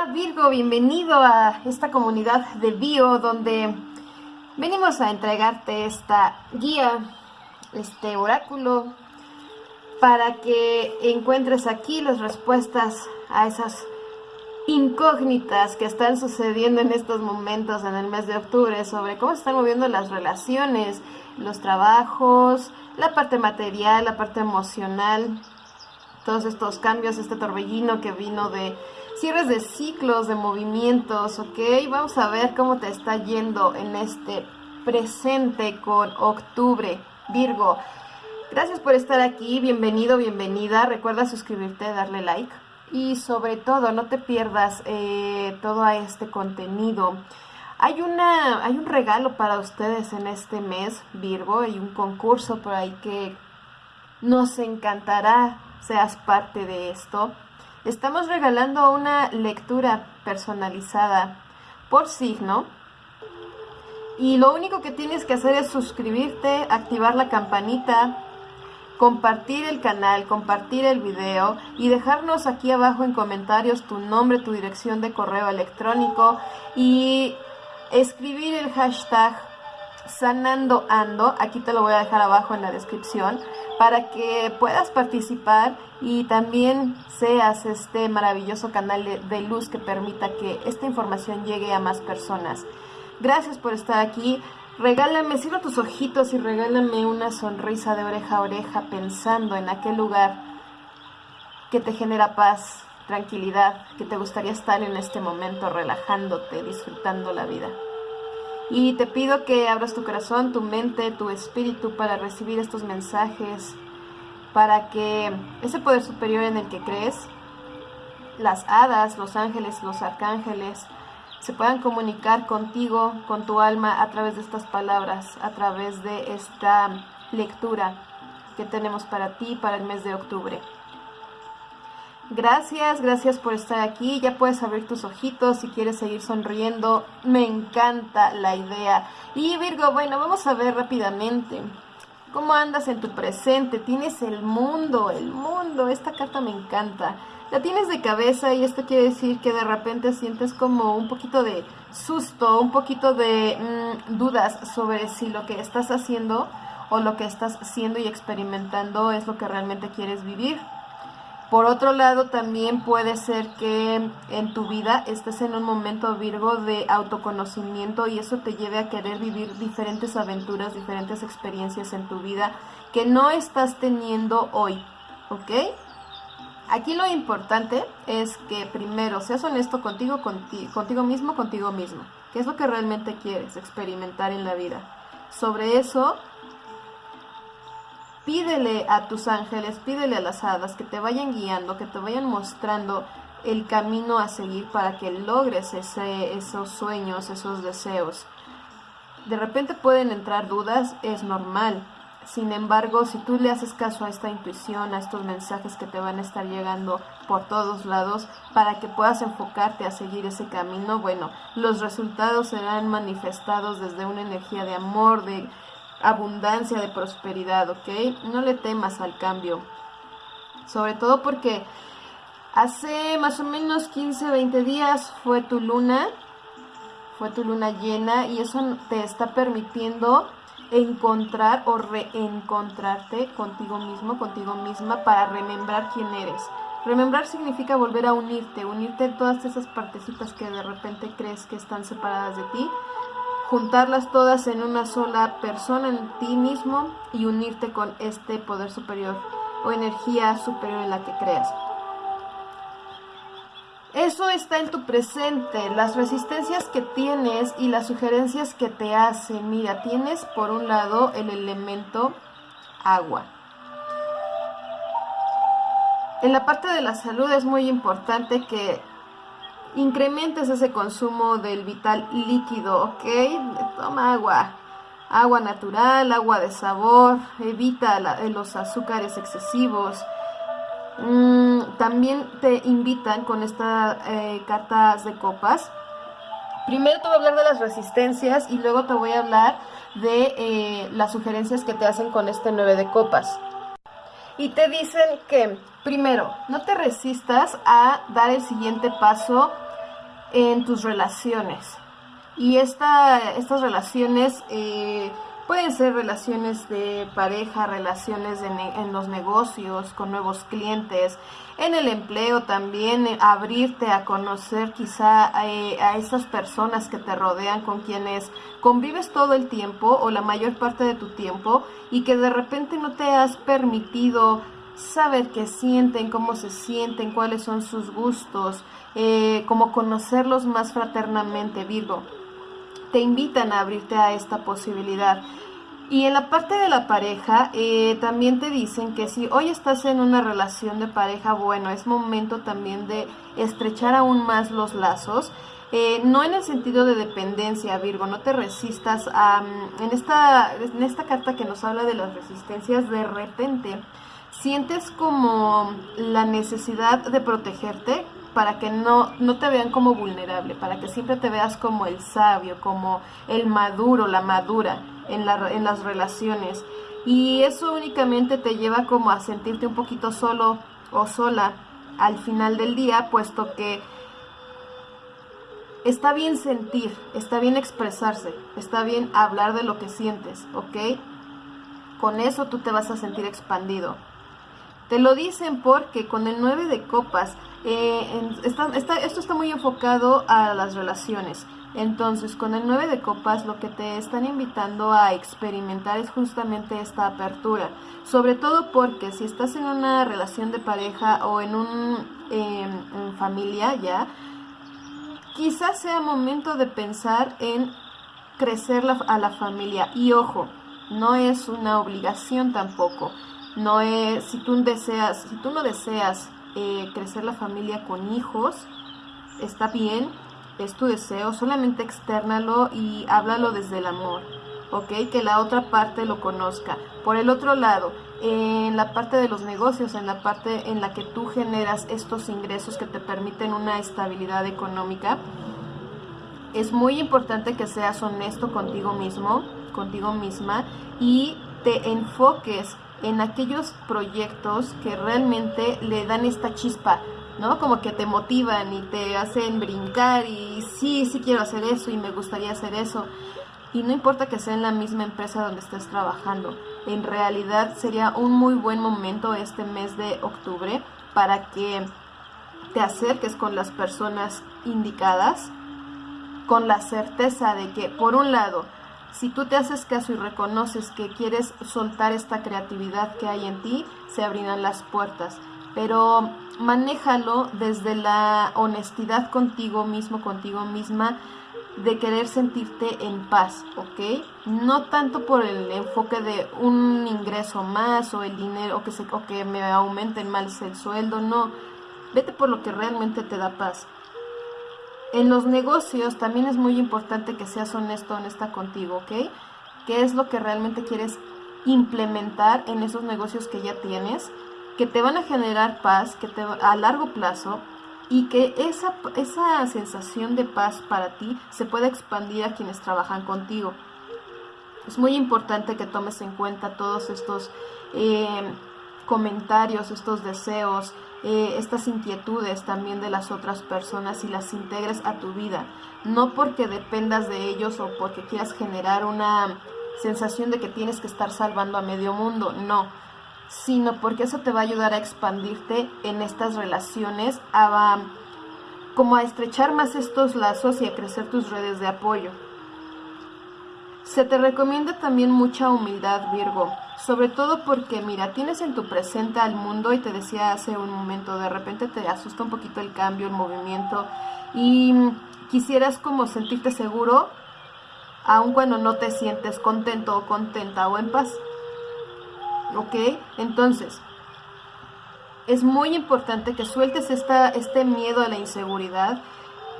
Hola Virgo, bienvenido a esta comunidad de Bio donde venimos a entregarte esta guía, este oráculo, para que encuentres aquí las respuestas a esas incógnitas que están sucediendo en estos momentos en el mes de octubre sobre cómo se están moviendo las relaciones, los trabajos, la parte material, la parte emocional, todos estos cambios, este torbellino que vino de cierres de ciclos, de movimientos, ¿ok? Vamos a ver cómo te está yendo en este presente con octubre, Virgo. Gracias por estar aquí, bienvenido, bienvenida. Recuerda suscribirte, darle like y sobre todo no te pierdas eh, todo este contenido. Hay, una, hay un regalo para ustedes en este mes, Virgo, hay un concurso por ahí que nos encantará seas parte de esto. Estamos regalando una lectura personalizada por signo. Y lo único que tienes que hacer es suscribirte, activar la campanita, compartir el canal, compartir el video y dejarnos aquí abajo en comentarios tu nombre, tu dirección de correo electrónico y escribir el hashtag sanando ando, aquí te lo voy a dejar abajo en la descripción, para que puedas participar y también seas este maravilloso canal de, luz que permita que esta información llegue a más personas. Gracias por estar aquí. Regálame, cierra tus ojitos y regálame una sonrisa de oreja a oreja pensando en aquel lugar que te genera paz, tranquilidad, que te gustaría estar en este momento relajándote, disfrutando la vida. Y te pido que abras tu corazón, tu mente, tu espíritu para recibir estos mensajes, para que ese poder superior en el que crees, las hadas, los ángeles, los arcángeles, se puedan comunicar contigo, con tu alma, a través de estas palabras, a través de esta lectura que tenemos para ti para el mes de octubre. Gracias, gracias por estar aquí. Ya puedes abrir tus ojitos si quieres seguir sonriendo. Me encanta la idea. Y Virgo, bueno, vamos a ver rápidamente. ¿Cómo andas en tu presente? Tienes el mundo, el mundo. Esta carta me encanta. La tienes de cabeza y esto quiere decir que de repente sientes como un poquito de susto, un poquito de mm, dudas sobre si lo que estás haciendo o lo que estás haciendo y experimentando es lo que realmente quieres vivir. Por otro lado, también puede ser que en tu vida estés en un momento Virgo de autoconocimiento y eso te lleve a querer vivir diferentes aventuras, diferentes experiencias en tu vida que no estás teniendo hoy, ¿ok? Aquí lo importante es que primero seas honesto contigo, contigo, contigo mismo, contigo mismo. ¿Qué es lo que realmente quieres experimentar en la vida? Sobre eso pídele a tus ángeles, pídele a las hadas que te vayan guiando, que te vayan mostrando el camino a seguir para que logres ese, esos sueños, esos deseos. De repente pueden entrar dudas, es normal. Sin embargo, si tú le haces caso a esta intuición, a estos mensajes que te van a estar llegando por todos lados, para que puedas enfocarte a seguir ese camino, bueno, los resultados serán manifestados desde una energía de amor, de abundancia, de prosperidad, ¿ok? No le temas al cambio. Sobre todo porque hace más o menos 15, 20 días fue tu luna, fue tu luna llena y eso te está permitiendo encontrar o reencontrarte contigo mismo, contigo misma para remembrar quién eres. Remembrar significa volver a unirte, unirte todas esas partecitas que de repente crees que están separadas de ti juntarlas todas en una sola persona, en ti mismo, y unirte con este poder superior o energía superior en la que creas. Eso está en tu presente, las resistencias que tienes y las sugerencias que te hacen. Mira, tienes por un lado el elemento agua. En la parte de la salud es muy importante que incrementes ese consumo del vital líquido, ¿ok? Toma agua, agua natural, agua de sabor, evita los azúcares excesivos. Mm, también te invitan con estas eh, cartas de copas. Primero te voy a hablar de las resistencias y luego te voy a hablar de eh, las sugerencias que te hacen con este 9 de copas. Y te dicen que, primero, no te resistas a dar el siguiente paso en tus relaciones. Y esta, estas relaciones eh, pueden ser relaciones de pareja, relaciones en los negocios, con nuevos clientes, en el empleo también, eh, abrirte a conocer quizá eh, a esas personas que te rodean, con quienes convives todo el tiempo o la mayor parte de tu tiempo y que de repente no te has permitido saber qué sienten, cómo se sienten, cuáles son sus gustos, eh, como conocerlos más fraternamente, Virgo. Te invitan a abrirte a esta posibilidad. Y en la parte de la pareja, eh, también te dicen que si hoy estás en una relación de pareja, bueno, es momento también de estrechar aún más los lazos. Eh, no en el sentido de dependencia, Virgo, no te resistas a... Mm, en, esta, en esta carta que nos habla de las resistencias, de repente sientes como la necesidad de protegerte para que no, no te vean como vulnerable, para que siempre te veas como el sabio, como el maduro, la madura en, la, en las relaciones. Y eso únicamente te lleva como a sentirte un poquito solo o sola al final del día, puesto que está bien sentir, está bien expresarse, está bien hablar de lo que sientes, ¿ok? Con eso tú te vas a sentir expandido. Te lo dicen porque con el 9 de copas, eh, esto está muy enfocado a las relaciones. Entonces, con el 9 de copas lo que te están invitando a experimentar es justamente esta apertura. Sobre todo porque si estás en una relación de pareja o en un em, familia ya, quizás sea momento de pensar en crecer a la familia. Y ojo, no es una obligación tampoco. No es, si tú deseas, si tú no deseas eh, crecer la familia con hijos, está bien, es tu deseo, solamente externalo y háblalo desde el amor, ¿ok? Que la otra parte lo conozca. Por el otro lado, en la parte de los negocios, en la parte en la que tú generas estos ingresos que te permiten una estabilidad económica, es muy importante que seas honesto contigo mismo, contigo misma y te enfoques en aquellos proyectos que realmente le dan esta chispa, ¿no? Como que te motivan y te hacen brincar y sí, sí quiero hacer eso y me gustaría hacer eso. Y no importa que sea en la misma empresa donde estés trabajando, en realidad sería un muy buen momento este mes de octubre para que te acerques con las personas indicadas, con la certeza de que, por un lado, si tú te haces caso y reconoces que quieres soltar esta creatividad que hay en ti, se abrirán las puertas. Pero manéjalo desde la honestidad contigo mismo, contigo misma, de querer sentirte en paz, ¿ok? No tanto por el enfoque de un ingreso más o el dinero o que, se, o que me aumenten más el sueldo, no. Vete por lo que realmente te da paz. En los negocios también es muy importante que seas honesto, honesta contigo, ¿ok? ¿Qué es lo que realmente quieres implementar en esos negocios que ya tienes? Que te van a generar paz que te, a largo plazo y que esa, esa sensación de paz para ti se pueda expandir a quienes trabajan contigo. Es muy importante que tomes en cuenta todos estos eh, comentarios, estos deseos, eh, estas inquietudes también de las otras personas y las integres a tu vida. No porque dependas de ellos o porque quieras generar una sensación de que tienes que estar salvando a medio mundo, no, sino porque eso te va a ayudar a expandirte en estas relaciones, a, como a estrechar más estos lazos y a crecer tus redes de apoyo. Se te recomienda también mucha humildad, Virgo, sobre todo porque, mira, tienes en tu presente al mundo y te decía hace un momento, de repente te asusta un poquito el cambio, el movimiento y quisieras como sentirte seguro, aun cuando no te sientes contento o contenta o en paz. ¿Ok? Entonces, es muy importante que sueltes esta, este miedo a la inseguridad,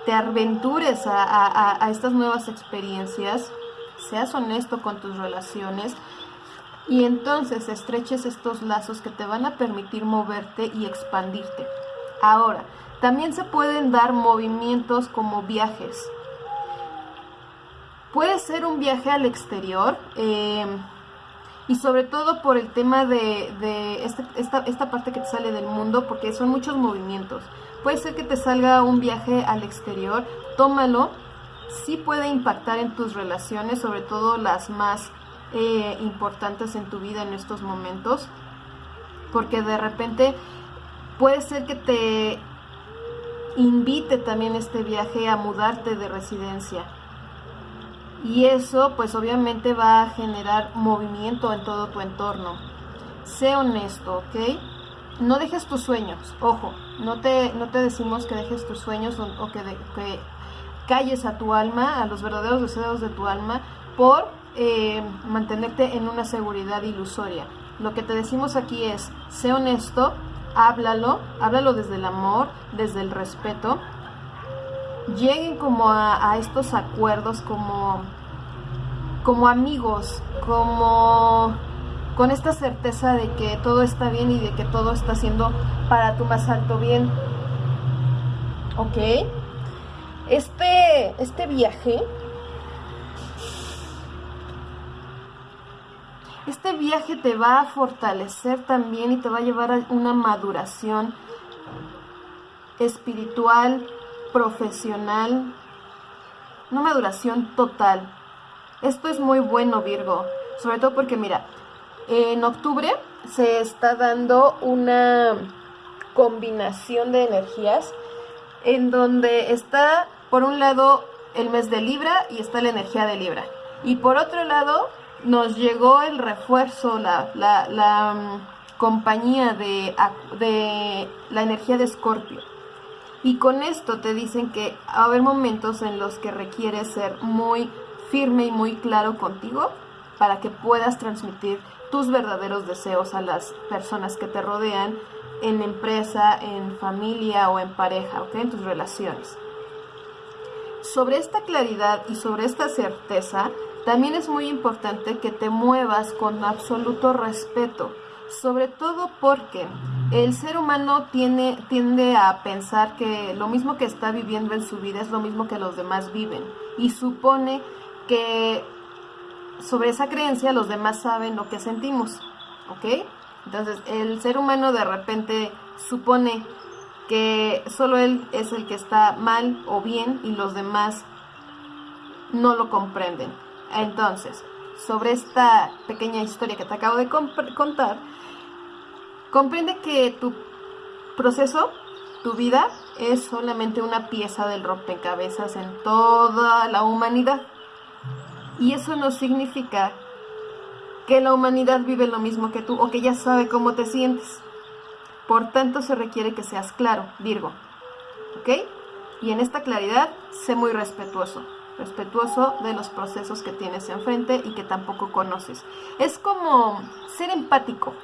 te aventures a estas nuevas experiencias seas honesto con tus relaciones y entonces estreches estos lazos que te van a permitir moverte y expandirte. Ahora, también se pueden dar movimientos como viajes. Puede ser un viaje al exterior em, y sobre todo por el tema de, este, esta, esta parte que te sale del mundo porque son muchos movimientos. Puede ser que te salga un viaje al exterior, tómalo. Sí puede impactar en tus relaciones, sobre todo las más eh, importantes en tu vida en estos momentos. Porque de repente puede ser que te invite también este viaje a mudarte de residencia. Y eso pues obviamente va a generar movimiento en todo tu entorno. Sé honesto, ¿ok? No dejes tus sueños, ojo, no te, no te decimos que dejes tus sueños o, que, que, calles a tu alma, a los verdaderos deseos de tu alma, por eh, mantenerte en una seguridad ilusoria. Lo que te decimos aquí es, sé honesto, háblalo, háblalo desde el amor, desde el respeto. Lleguen como a, estos acuerdos como, como amigos, como con esta certeza de que todo está bien y de que todo está siendo para tu más alto bien. ¿Ok? Este, este viaje Este viaje te va a fortalecer también y te va a llevar a una maduración espiritual, profesional, una maduración total. Esto es muy bueno, Virgo, sobre todo porque mira, en octubre se está dando una combinación de energías en donde está por un lado el mes de Libra y está la energía de Libra. Y por otro lado nos llegó el refuerzo, la, la, mm, compañía de, de la energía de Escorpio. Y con esto te dicen que va a haber momentos en los que requieres ser muy firme y muy claro contigo para que puedas transmitir tus verdaderos deseos a las personas que te rodean en empresa, en familia o en pareja, ¿ok? En tus relaciones. Sobre esta claridad y sobre esta certeza, también es muy importante que te muevas con absoluto respeto, sobre todo porque el ser humano tiene, tiende a pensar que lo mismo que está viviendo en su vida es lo mismo que los demás viven y supone que sobre esa creencia los demás saben lo que sentimos, ¿ok? Entonces el ser humano de repente supone que solo él es el que está mal o bien y los demás no lo comprenden. Entonces, sobre esta pequeña historia que te acabo de contar, comprende que tu proceso, tu vida, es solamente una pieza del rompecabezas en toda la humanidad. Y eso no significa que la humanidad vive lo mismo que tú o que ya sabe cómo te sientes. Por tanto, se requiere que seas claro, Virgo. ¿Ok? Y en esta claridad, sé muy respetuoso respetuoso de los procesos que tienes enfrente y que tampoco conoces. Es como ser empático,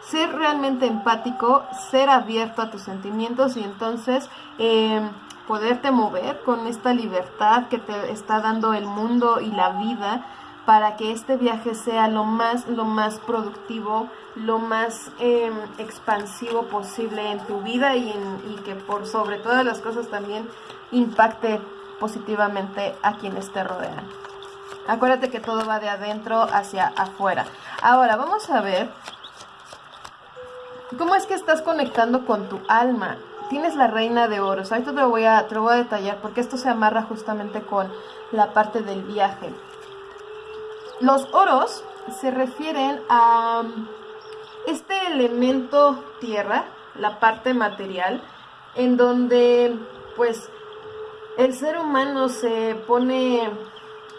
ser realmente empático, ser abierto a tus sentimientos y entonces eh, poderte mover con esta libertad que te está dando el mundo y la vida para que este viaje sea lo más, lo más productivo, lo más em, expansivo posible en tu vida y, que por sobre todas las cosas también impacte positivamente a quienes te rodean. Acuérdate que todo va de adentro hacia afuera. Ahora, vamos a ver cómo es que estás conectando con tu alma. Tienes la reina de oros. Ahorita te lo voy a, te lo voy a detallar porque esto se amarra justamente con la parte del viaje. Los oros se refieren a este elemento tierra, la parte material, en donde pues el ser humano se pone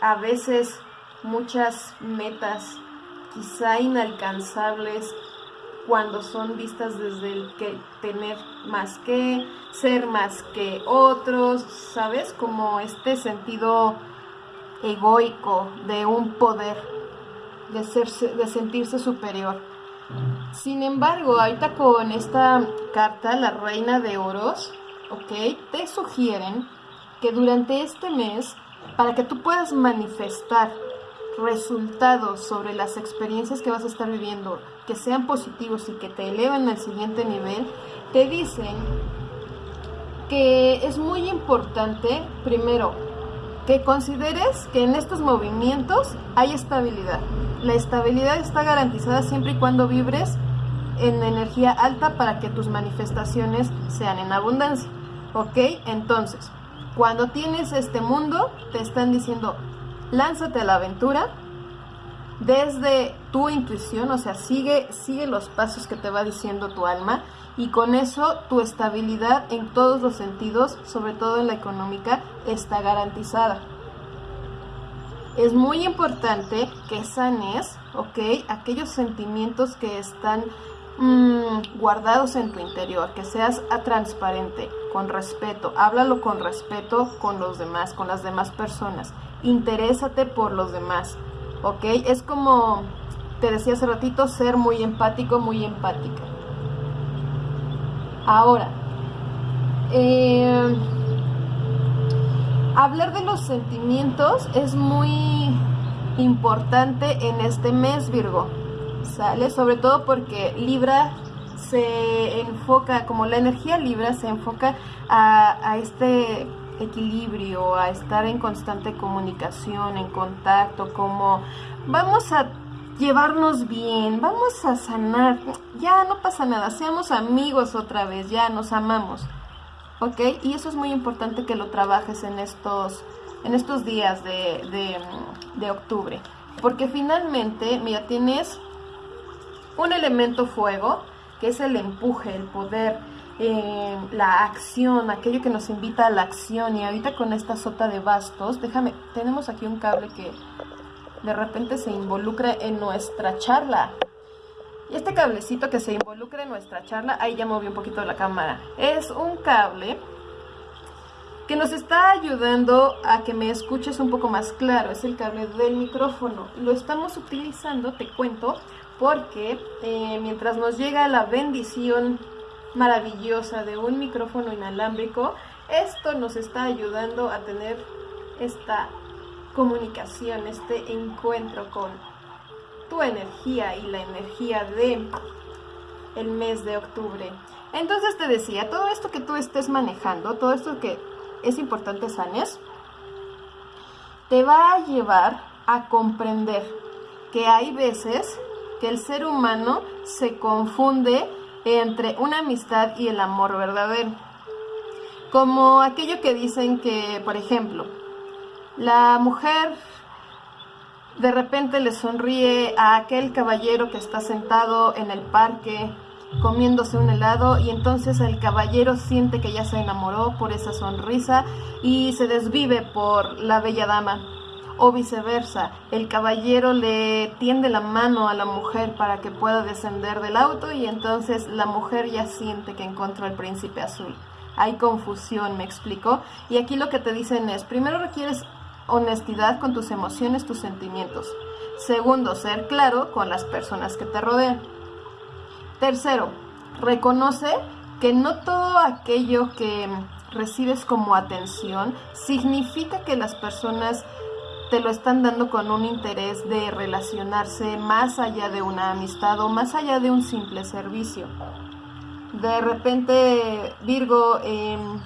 a veces muchas metas quizá inalcanzables cuando son vistas desde el que tener más que, ser más que otros, ¿sabes? Como este sentido egoico de un poder, de, de sentirse superior. Sin embargo, ahorita con esta carta, la reina de oros, ¿ok? Te sugieren que durante este mes, para que tú puedas manifestar resultados sobre las experiencias que vas a estar viviendo, que sean positivos y que te eleven al siguiente nivel, te dicen que es muy importante, primero, que consideres que en estos movimientos hay estabilidad. La estabilidad está garantizada siempre y cuando vibres en energía alta para que tus manifestaciones sean en abundancia. ¿Ok? Entonces, cuando tienes este mundo, te están diciendo, lánzate a la aventura desde tu intuición, o sea, sigue, sigue los pasos que te va diciendo tu alma y con eso tu estabilidad en todos los sentidos, sobre todo en la económica, está garantizada. Es muy importante que sanes, ¿ok? Aquellos sentimientos que están mm, guardados en tu interior, que seas transparente, con respeto, háblalo con respeto con los demás, con las demás personas, interésate por los demás, ¿ok? Es como te decía hace ratito, ser muy empático, muy empática. Ahora, eh, hablar de los sentimientos es muy importante en este mes, Virgo. ¿Sale? Sobre todo porque Libra se enfoca, como la energía Libra se enfoca a este equilibrio, a estar en constante comunicación, en contacto, como vamos a llevarnos bien, vamos a sanar, ya no pasa nada, seamos amigos otra vez, ya nos amamos, ¿ok? Y eso es muy importante que lo trabajes en estos, en estos días de, de, octubre, porque finalmente, mira, tienes un elemento fuego, que es el empuje, el poder, eh, la acción, aquello que nos invita a la acción. Y ahorita con esta sota de bastos, déjame, tenemos aquí un cable que de repente se involucre en nuestra charla. Y este cablecito que se involucra en nuestra charla, ahí ya moví un poquito la cámara, es un cable que nos está ayudando a que me escuches un poco más claro. Es el cable del micrófono. Lo estamos utilizando, te cuento, porque eh, mientras nos llega la bendición maravillosa de un micrófono inalámbrico, esto nos está ayudando a tener esta comunicación, este encuentro con tu energía y la energía de el mes de octubre. Entonces te decía, todo esto que tú estés manejando, todo esto que es importante sanes, te va a llevar a comprender que hay veces que el ser humano se confunde entre una amistad y el amor verdadero. Como aquello que dicen que, por ejemplo, la mujer de repente le sonríe a aquel caballero que está sentado en el parque comiéndose un helado y entonces el caballero siente que ya se enamoró por esa sonrisa y se desvive por la bella dama. O viceversa, el caballero le tiende la mano a la mujer para que pueda descender del auto y entonces la mujer ya siente que encontró al príncipe azul. Hay confusión, me explico. Y aquí lo que te dicen es, primero requieres honestidad con tus emociones, tus sentimientos. Segundo, ser claro con las personas que te rodean. Tercero, reconoce que no todo aquello que recibes como atención significa que las personas te lo están dando con un interés de relacionarse más allá de una amistad o más allá de un simple servicio. De repente, Virgo, em,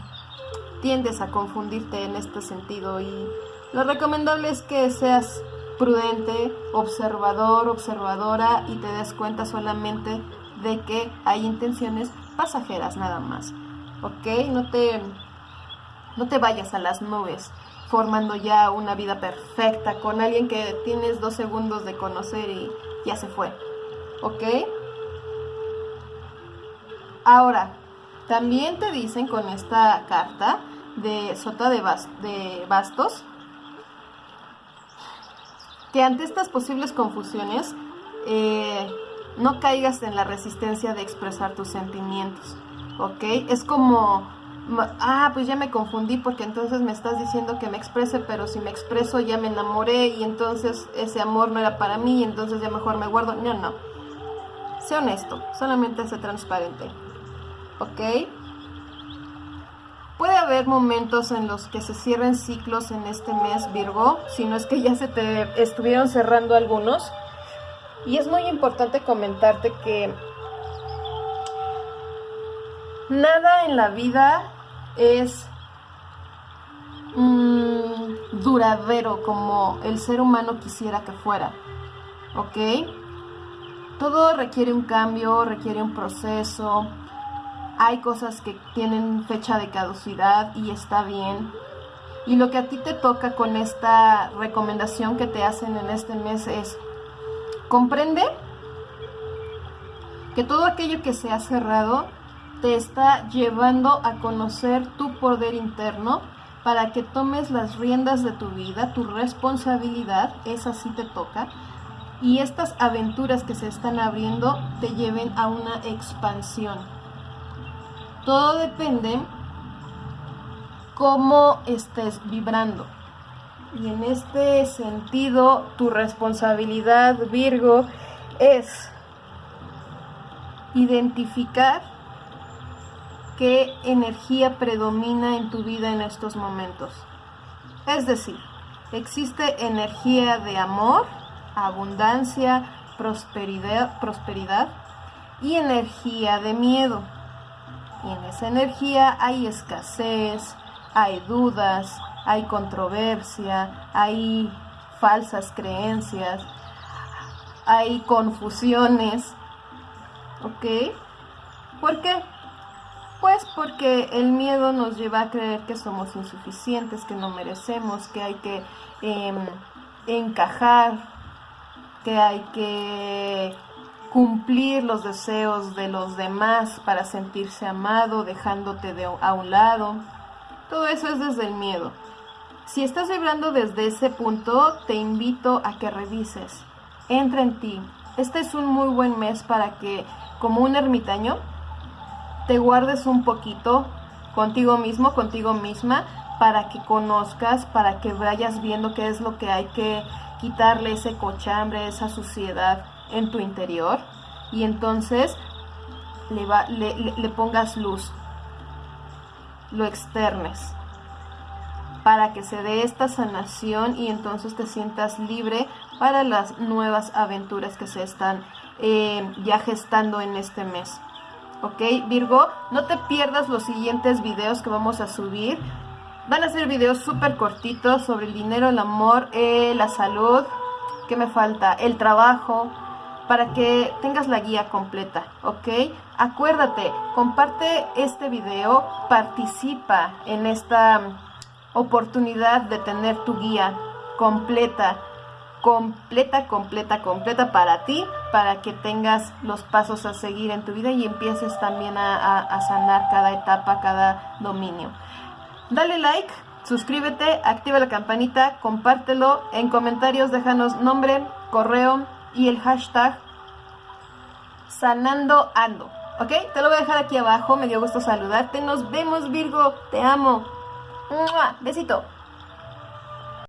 tiendes a confundirte en este sentido y lo recomendable es que seas prudente, observador, observadora y te des cuenta solamente de que hay intenciones pasajeras nada más. ¿Ok? No te, no te vayas a las nubes formando ya una vida perfecta con alguien que tienes dos segundos de conocer y ya se fue. ¿Ok? Ahora, también te dicen con esta carta de Sota de, de Bastos que ante estas posibles confusiones eh, no caigas en la resistencia de expresar tus sentimientos, ¿ok? Es como, ah, pues ya me confundí porque entonces me estás diciendo que me exprese, pero si me expreso ya me enamoré y entonces ese amor no era para mí y entonces ya mejor me guardo. No, no. Sé honesto, solamente sé transparente, ¿ok? Puede haber momentos en los que se cierren ciclos en este mes Virgo, si no es que ya se te estuvieron cerrando algunos. Y es muy importante comentarte que nada en la vida es mm, duradero como el ser humano quisiera que fuera. ¿Ok? todo requiere un cambio, requiere un proceso. Hay cosas que tienen fecha de caducidad y está bien. Y lo que a ti te toca con esta recomendación que te hacen en este mes es comprende que todo aquello que se ha cerrado te está llevando a conocer tu poder interno para que tomes las riendas de tu vida, tu responsabilidad, esa sí te toca, y estas aventuras que se están abriendo te lleven a una expansión. Todo depende cómo estés vibrando. Y en este sentido, tu responsabilidad, Virgo, es identificar qué energía predomina en tu vida en estos momentos. Es decir, existe energía de amor, abundancia, prosperidad, prosperidad y energía de miedo. Y en esa energía hay escasez, hay dudas, hay controversia, hay falsas creencias, hay confusiones. ¿Ok? ¿Por qué? Pues porque el miedo nos lleva a creer que somos insuficientes, que no merecemos, que hay que em, encajar, que hay que cumplir los deseos de los demás para sentirse amado, dejándote de, a un lado. Todo eso es desde el miedo. Si estás vibrando desde ese punto, te invito a que revises. Entra en ti. Este es un muy buen mes para que, como un ermitaño, te guardes un poquito contigo mismo, contigo misma, para que conozcas, para que vayas viendo qué es lo que hay que quitarle ese cochambre, esa suciedad en tu interior. Y entonces le, pongas luz lo externes para que se dé esta sanación y entonces te sientas libre para las nuevas aventuras que se están eh, ya gestando en este mes. ¿Ok, Virgo? No te pierdas los siguientes videos que vamos a subir. Van a ser videos súper cortitos sobre el dinero, el amor, eh, la salud, ¿qué me falta? El trabajo, para que tengas la guía completa, ¿ok? Acuérdate, comparte este video, participa en esta oportunidad de tener tu guía completa, completa, completa, completa para ti, para que tengas los pasos a seguir en tu vida y empieces también a, sanar cada etapa, cada dominio. Dale like, suscríbete, activa la campanita, compártelo, en comentarios déjanos nombre, correo, y el hashtag sanando ando. ¿Ok? Te lo voy a dejar aquí abajo. Me dio gusto saludarte. Nos vemos, Virgo. Te amo. Besito.